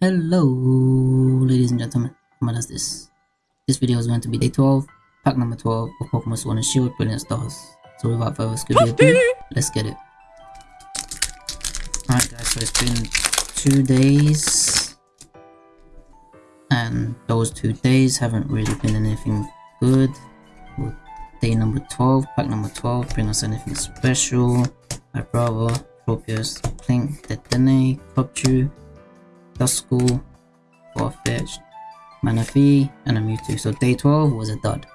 Hello, ladies and gentlemen. What does this? This video is going to be day 12, pack number 12 of Pokemon Sword and Shield Brilliant Stars. So without further ado, let's get it. Alright guys, so it's been two days. And those two days haven't really been anything good. With day number 12, pack number 12, bring us anything special. My brother, Tropius, Plink, Dedenne, Cubchoo, Duskull, Farfetch'd, Manaphy, and a Mewtwo. So day 12 was a dud.